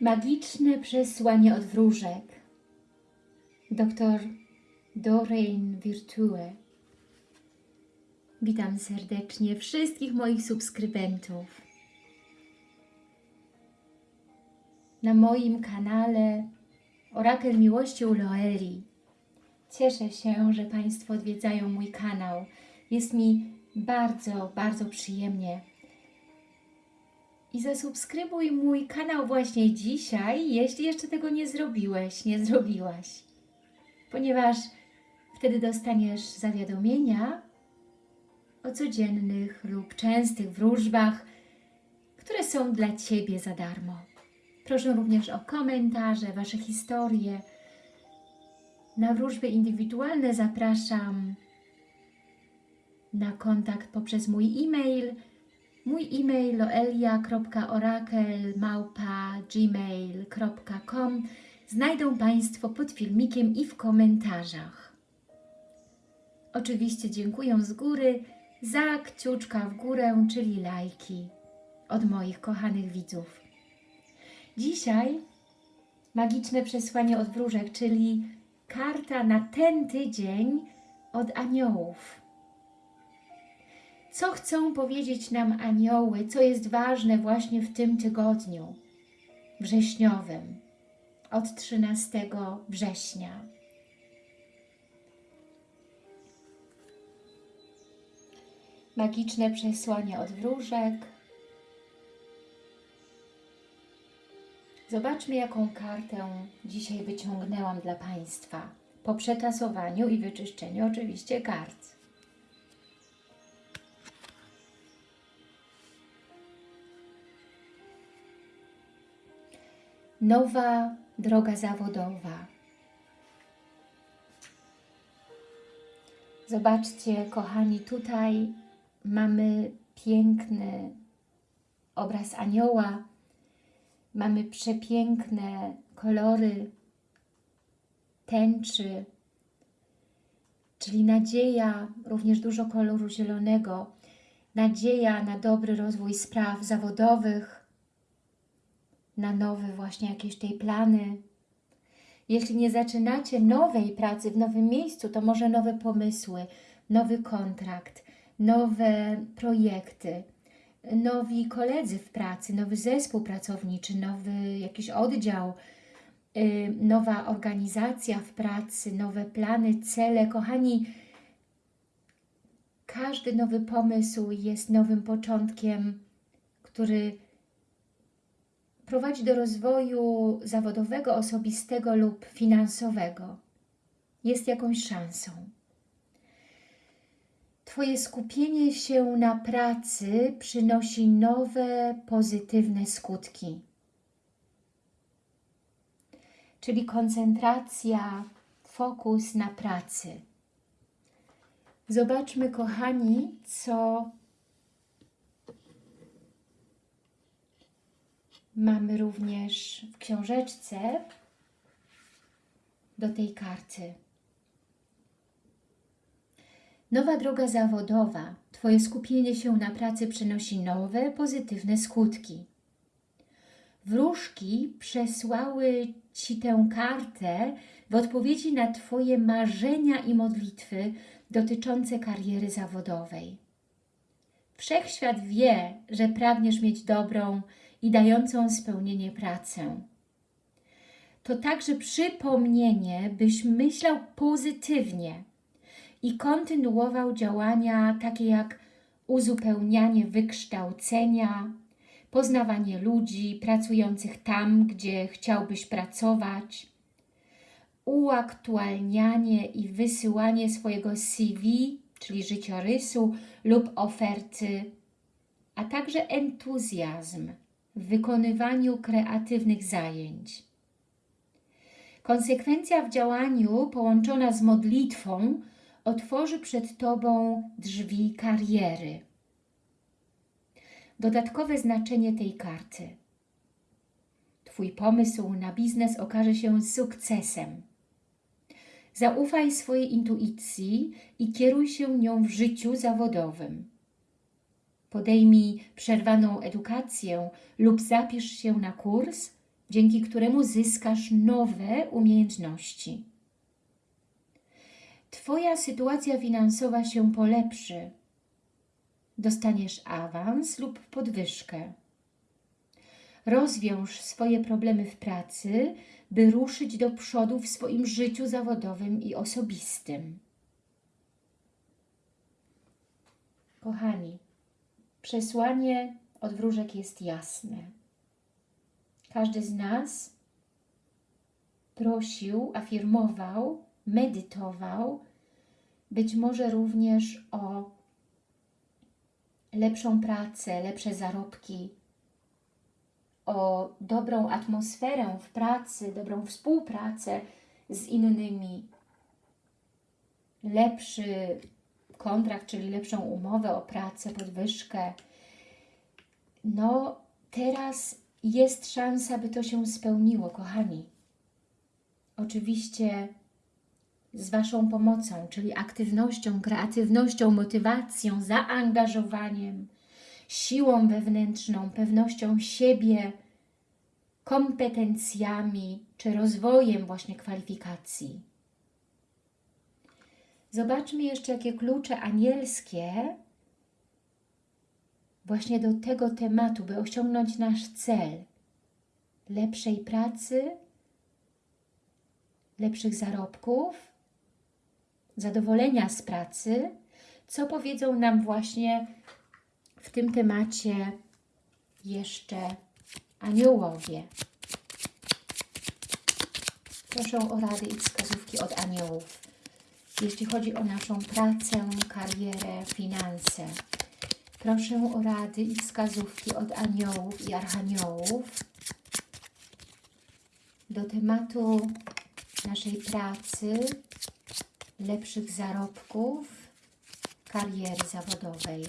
Magiczne przesłanie od wróżek. Doktor Doreen Virtue. Witam serdecznie wszystkich moich subskrybentów. Na moim kanale Orakel Miłości u Loeli. Cieszę się, że Państwo odwiedzają mój kanał. Jest mi bardzo, bardzo przyjemnie i zasubskrybuj mój kanał właśnie dzisiaj, jeśli jeszcze tego nie zrobiłeś, nie zrobiłaś. Ponieważ wtedy dostaniesz zawiadomienia o codziennych lub częstych wróżbach, które są dla Ciebie za darmo. Proszę również o komentarze, Wasze historie. Na wróżby indywidualne zapraszam na kontakt poprzez mój e-mail Mój e-mail loelia.orakel.gmail.com znajdą Państwo pod filmikiem i w komentarzach. Oczywiście dziękuję z góry za kciuczka w górę, czyli lajki od moich kochanych widzów. Dzisiaj magiczne przesłanie od wróżek, czyli karta na ten tydzień od aniołów. Co chcą powiedzieć nam anioły, co jest ważne właśnie w tym tygodniu wrześniowym, od 13 września. Magiczne przesłanie od wróżek. Zobaczmy, jaką kartę dzisiaj wyciągnęłam dla Państwa po przetasowaniu i wyczyszczeniu oczywiście kart. Nowa droga zawodowa. Zobaczcie, kochani, tutaj mamy piękny obraz anioła, mamy przepiękne kolory tęczy, czyli nadzieja, również dużo koloru zielonego, nadzieja na dobry rozwój spraw zawodowych, na nowe właśnie jakieś tej plany. Jeśli nie zaczynacie nowej pracy w nowym miejscu, to może nowe pomysły, nowy kontrakt, nowe projekty, nowi koledzy w pracy, nowy zespół pracowniczy, nowy jakiś oddział, yy, nowa organizacja w pracy, nowe plany, cele. Kochani, każdy nowy pomysł jest nowym początkiem, który prowadzi do rozwoju zawodowego, osobistego lub finansowego. Jest jakąś szansą. Twoje skupienie się na pracy przynosi nowe, pozytywne skutki. Czyli koncentracja, fokus na pracy. Zobaczmy, kochani, co Mamy również w książeczce do tej karty. Nowa droga zawodowa. Twoje skupienie się na pracy przynosi nowe, pozytywne skutki. Wróżki przesłały Ci tę kartę w odpowiedzi na Twoje marzenia i modlitwy dotyczące kariery zawodowej. Wszechświat wie, że pragniesz mieć dobrą, i dającą spełnienie pracę. To także przypomnienie, byś myślał pozytywnie i kontynuował działania takie jak uzupełnianie wykształcenia, poznawanie ludzi pracujących tam, gdzie chciałbyś pracować, uaktualnianie i wysyłanie swojego CV, czyli życiorysu lub oferty, a także entuzjazm w wykonywaniu kreatywnych zajęć. Konsekwencja w działaniu połączona z modlitwą otworzy przed Tobą drzwi kariery. Dodatkowe znaczenie tej karty. Twój pomysł na biznes okaże się sukcesem. Zaufaj swojej intuicji i kieruj się nią w życiu zawodowym. Podejmij przerwaną edukację lub zapisz się na kurs, dzięki któremu zyskasz nowe umiejętności. Twoja sytuacja finansowa się polepszy. Dostaniesz awans lub podwyżkę. Rozwiąż swoje problemy w pracy, by ruszyć do przodu w swoim życiu zawodowym i osobistym. Kochani, przesłanie od wróżek jest jasne. Każdy z nas prosił, afirmował, medytował, być może również o lepszą pracę, lepsze zarobki, o dobrą atmosferę w pracy, dobrą współpracę z innymi, lepszy kontrakt, czyli lepszą umowę o pracę, podwyżkę. No, teraz jest szansa, by to się spełniło, kochani. Oczywiście z Waszą pomocą, czyli aktywnością, kreatywnością, motywacją, zaangażowaniem, siłą wewnętrzną, pewnością siebie, kompetencjami czy rozwojem właśnie kwalifikacji. Zobaczmy jeszcze, jakie klucze anielskie właśnie do tego tematu, by osiągnąć nasz cel lepszej pracy, lepszych zarobków, zadowolenia z pracy, co powiedzą nam właśnie w tym temacie jeszcze aniołowie. Proszę o rady i wskazówki od aniołów. Jeśli chodzi o naszą pracę, karierę, finanse. Proszę o rady i wskazówki od aniołów i archaniołów do tematu naszej pracy, lepszych zarobków, kariery zawodowej.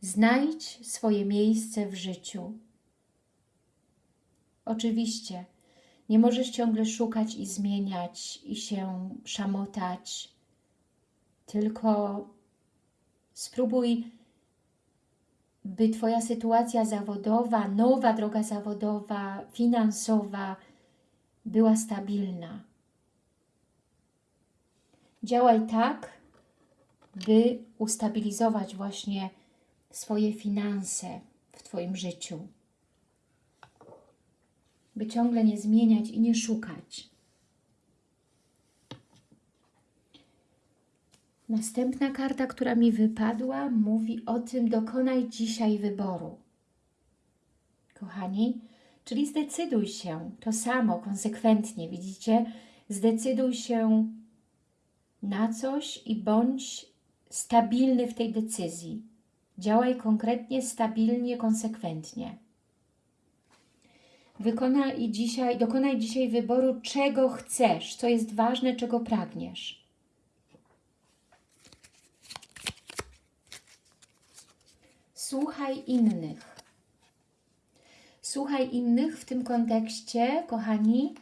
Znajdź swoje miejsce w życiu. Oczywiście nie możesz ciągle szukać i zmieniać i się szamotać, tylko spróbuj, by Twoja sytuacja zawodowa, nowa droga zawodowa, finansowa była stabilna. Działaj tak, by ustabilizować właśnie swoje finanse w Twoim życiu. By ciągle nie zmieniać i nie szukać. Następna karta, która mi wypadła, mówi o tym, dokonaj dzisiaj wyboru. Kochani, czyli zdecyduj się, to samo, konsekwentnie, widzicie? Zdecyduj się na coś i bądź stabilny w tej decyzji. Działaj konkretnie, stabilnie, konsekwentnie. Wykonaj dzisiaj, dokonaj dzisiaj wyboru, czego chcesz, co jest ważne, czego pragniesz. Słuchaj innych. Słuchaj innych w tym kontekście, kochani,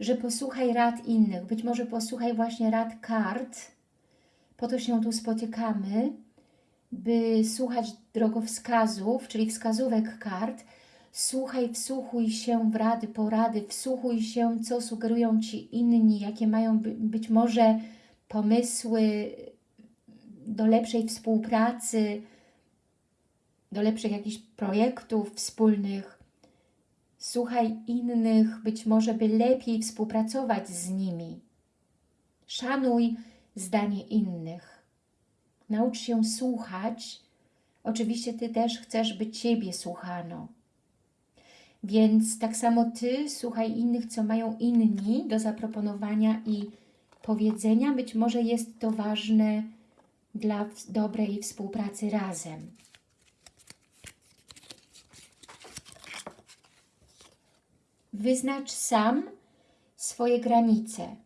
że posłuchaj rad innych. Być może posłuchaj właśnie rad kart. Po to się tu spotykamy, by słuchać drogowskazów, czyli wskazówek kart, słuchaj, wsłuchuj się w rady, porady, wsłuchuj się, co sugerują Ci inni, jakie mają być może pomysły do lepszej współpracy, do lepszych jakichś projektów wspólnych. Słuchaj innych, być może by lepiej współpracować z nimi. Szanuj zdanie innych. Naucz się słuchać. Oczywiście Ty też chcesz, by Ciebie słuchano. Więc tak samo Ty słuchaj innych, co mają inni do zaproponowania i powiedzenia. Być może jest to ważne dla dobrej współpracy razem. Wyznacz sam swoje granice.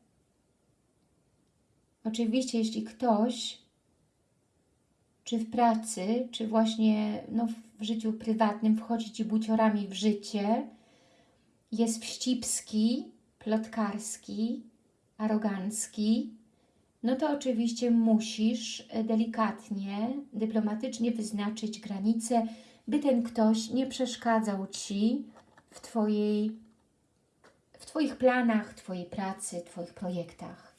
Oczywiście, jeśli ktoś czy w pracy, czy właśnie no, w życiu prywatnym wchodzi Ci buciorami w życie, jest wścibski, plotkarski, arogancki, no to oczywiście musisz e, delikatnie, dyplomatycznie wyznaczyć granice, by ten ktoś nie przeszkadzał Ci w, twojej, w Twoich planach, Twojej pracy, Twoich projektach.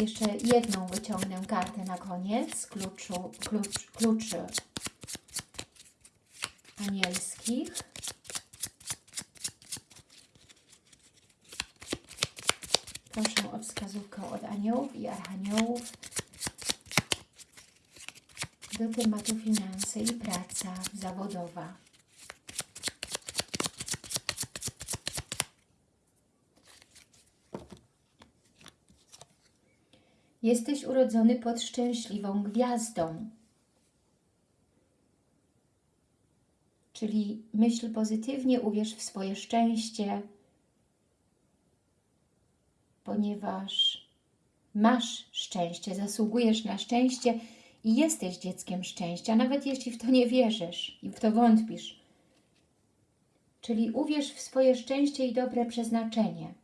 Jeszcze jedną wyciągnę kartę na koniec, kluczu, klucz, kluczy anielskich. Proszę o wskazówkę od aniołów i archaniołów do tematu finanse i praca zawodowa. Jesteś urodzony pod szczęśliwą gwiazdą. Czyli myśl pozytywnie, uwierz w swoje szczęście, ponieważ masz szczęście, zasługujesz na szczęście i jesteś dzieckiem szczęścia, nawet jeśli w to nie wierzysz i w to wątpisz. Czyli uwierz w swoje szczęście i dobre przeznaczenie,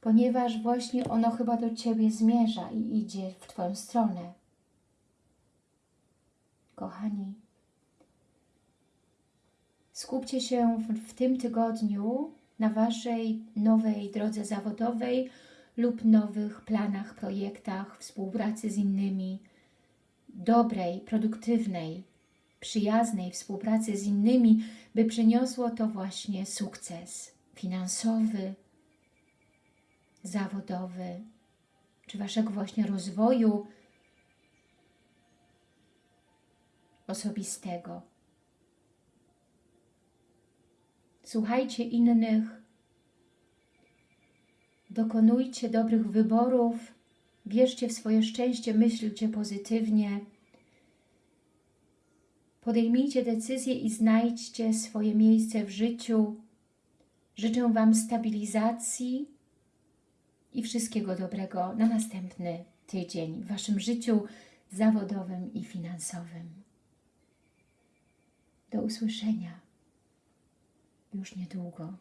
ponieważ właśnie ono chyba do Ciebie zmierza i idzie w Twoją stronę. Kochani, skupcie się w, w tym tygodniu na Waszej nowej drodze zawodowej lub nowych planach, projektach, współpracy z innymi, dobrej, produktywnej, przyjaznej współpracy z innymi, by przyniosło to właśnie sukces finansowy, zawodowy, czy Waszego właśnie rozwoju osobistego. Słuchajcie innych, dokonujcie dobrych wyborów, wierzcie w swoje szczęście, myślcie pozytywnie, podejmijcie decyzje i znajdźcie swoje miejsce w życiu. Życzę Wam stabilizacji i wszystkiego dobrego na następny tydzień w Waszym życiu zawodowym i finansowym. Do usłyszenia już niedługo.